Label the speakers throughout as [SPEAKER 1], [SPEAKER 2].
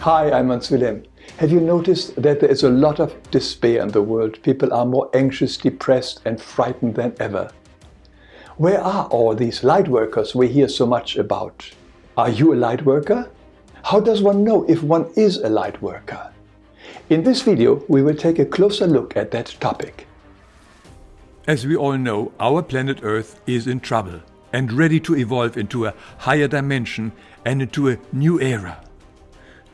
[SPEAKER 1] Hi, I'm Hans Wilhelm. Have you noticed that there is a lot of despair in the world? People are more anxious, depressed and frightened than ever. Where are all these light workers we hear so much about? Are you a light worker? How does one know if one is a light worker? In this video, we will take a closer look at that topic.
[SPEAKER 2] As we all know, our planet Earth is in trouble and ready to evolve into a higher dimension and into a new era.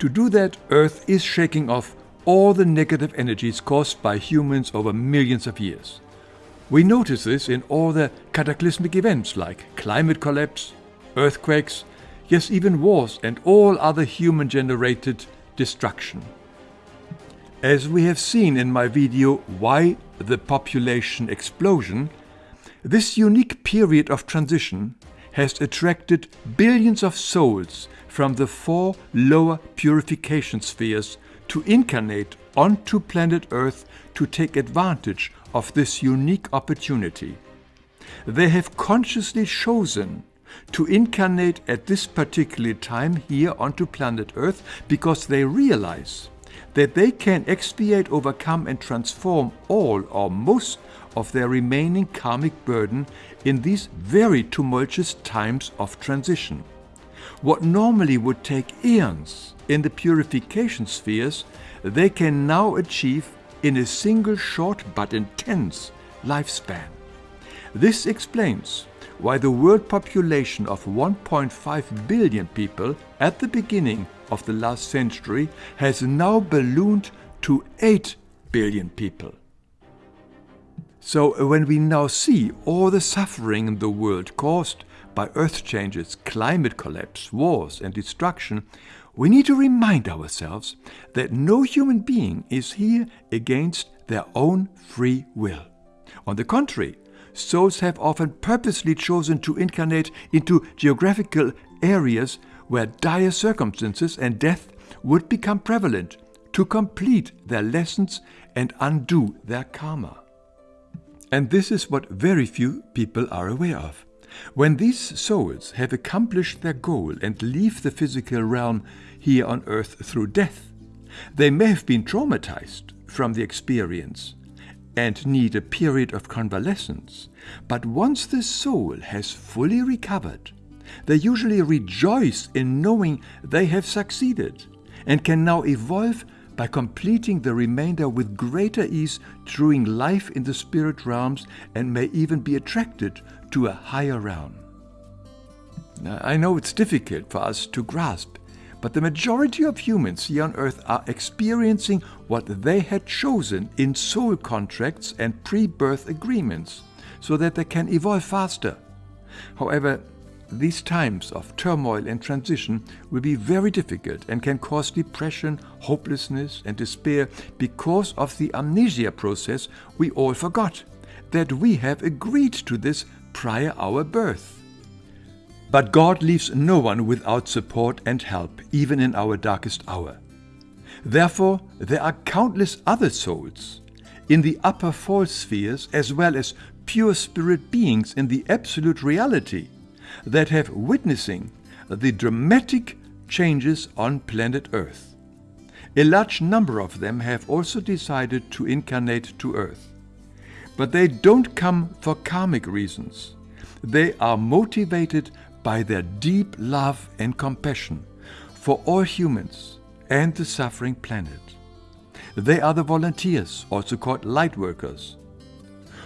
[SPEAKER 2] To do that, Earth is shaking off all the negative energies caused by humans over millions of years. We notice this in all the cataclysmic events like climate collapse, earthquakes, yes even wars and all other human-generated destruction. As we have seen in my video Why the Population Explosion, this unique period of transition has attracted billions of souls from the four lower purification spheres to incarnate onto planet Earth to take advantage of this unique opportunity. They have consciously chosen to incarnate at this particular time here onto planet Earth because they realize that they can expiate, overcome and transform all or most of their remaining karmic burden in these very tumultuous times of transition. What normally would take eons in the purification spheres, they can now achieve in a single short but intense lifespan. This explains why the world population of 1.5 billion people at the beginning of the last century has now ballooned to 8 billion people. So when we now see all the suffering in the world caused by earth changes, climate collapse, wars and destruction, we need to remind ourselves that no human being is here against their own free will. On the contrary, souls have often purposely chosen to incarnate into geographical areas where dire circumstances and death would become prevalent to complete their lessons and undo their karma. And this is what very few people are aware of. When these souls have accomplished their goal and leave the physical realm here on earth through death, they may have been traumatized from the experience and need a period of convalescence. But once the soul has fully recovered, they usually rejoice in knowing they have succeeded and can now evolve by completing the remainder with greater ease during life in the spirit realms and may even be attracted to a higher realm. Now, I know it's difficult for us to grasp, but the majority of humans here on earth are experiencing what they had chosen in soul contracts and pre-birth agreements so that they can evolve faster. However, these times of turmoil and transition will be very difficult and can cause depression, hopelessness and despair because of the amnesia process we all forgot, that we have agreed to this prior our birth. But God leaves no one without support and help, even in our darkest hour. Therefore, there are countless other souls in the upper false spheres as well as pure spirit beings in the absolute reality that have witnessing the dramatic changes on planet Earth. A large number of them have also decided to incarnate to Earth. But they don't come for karmic reasons. They are motivated by their deep love and compassion for all humans and the suffering planet. They are the volunteers, also called light workers,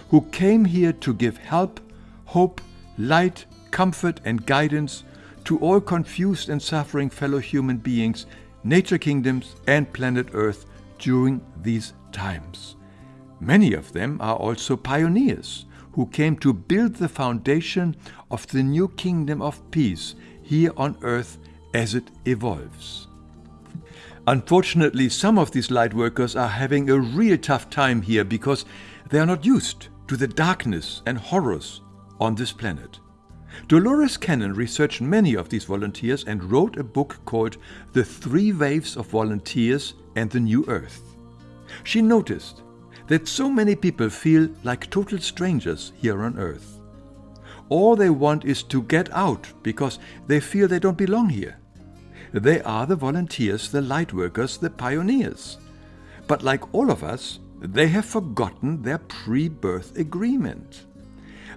[SPEAKER 2] who came here to give help, hope, light comfort and guidance to all confused and suffering fellow human beings, nature kingdoms and planet Earth during these times. Many of them are also pioneers who came to build the foundation of the new kingdom of peace here on earth as it evolves. Unfortunately, some of these light workers are having a real tough time here because they are not used to the darkness and horrors on this planet. Dolores Cannon researched many of these volunteers and wrote a book called The Three Waves of Volunteers and the New Earth. She noticed that so many people feel like total strangers here on Earth. All they want is to get out because they feel they don't belong here. They are the volunteers, the light workers, the pioneers. But like all of us, they have forgotten their pre-birth agreement.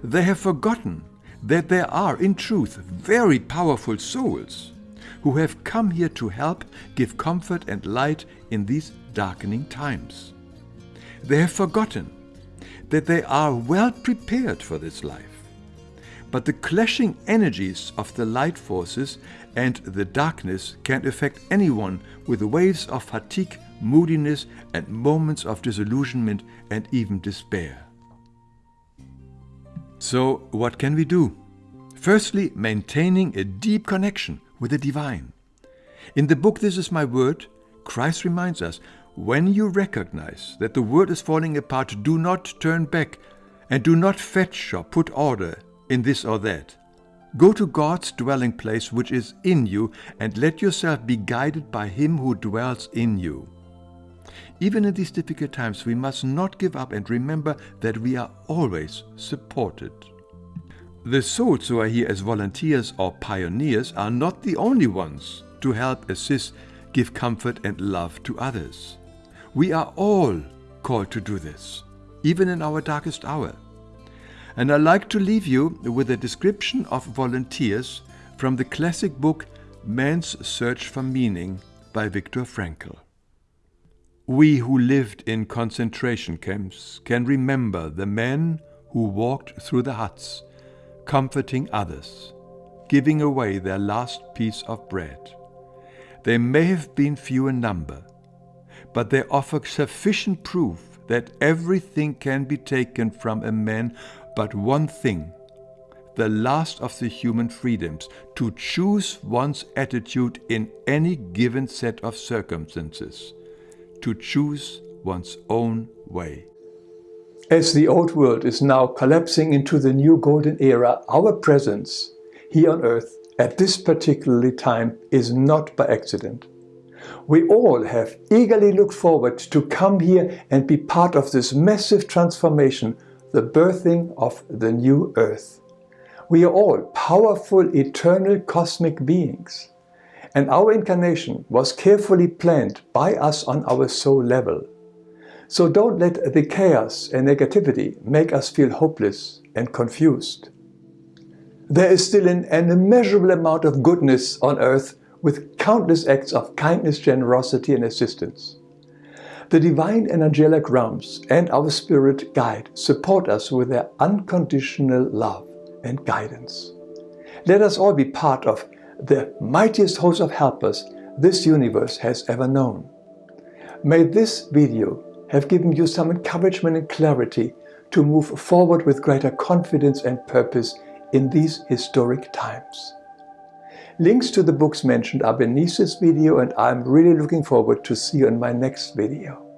[SPEAKER 2] They have forgotten that there are, in truth, very powerful souls who have come here to help give comfort and light in these darkening times. They have forgotten that they are well prepared for this life. But the clashing energies of the light forces and the darkness can affect anyone with waves of fatigue, moodiness, and moments of disillusionment and even despair. So, what can we do? Firstly, maintaining a deep connection with the divine. In the book This Is My Word, Christ reminds us when you recognize that the world is falling apart, do not turn back and do not fetch or put order in this or that. Go to God's dwelling place which is in you and let yourself be guided by Him who dwells in you. Even in these difficult times, we must not give up and remember that we are always supported. The souls who are here as volunteers or pioneers are not the only ones to help assist, give comfort and love to others. We are all called to do this, even in our darkest hour. And I'd like to leave you with a description of volunteers from the classic book Man's Search for Meaning by Viktor Frankl. We who lived in concentration camps can remember the men who walked through the huts comforting others, giving away their last piece of bread. They may have been few in number, but they offer sufficient proof that everything can be taken from a man but one thing, the last of the human freedoms, to choose one's attitude in any given set of circumstances, to choose one's own way.
[SPEAKER 1] As the old world is now collapsing into the new golden era, our presence here on earth at this particular time is not by accident. We all have eagerly looked forward to come here and be part of this massive transformation, the birthing of the new earth. We are all powerful, eternal cosmic beings. And our incarnation was carefully planned by us on our soul level. So don't let the chaos and negativity make us feel hopeless and confused. There is still an, an immeasurable amount of goodness on earth with countless acts of kindness, generosity and assistance. The divine and angelic realms and our spirit guide support us with their unconditional love and guidance. Let us all be part of the mightiest host of helpers this universe has ever known. May this video have given you some encouragement and clarity to move forward with greater confidence and purpose in these historic times. Links to the books mentioned are beneath this video and I'm really looking forward to see you in my next video.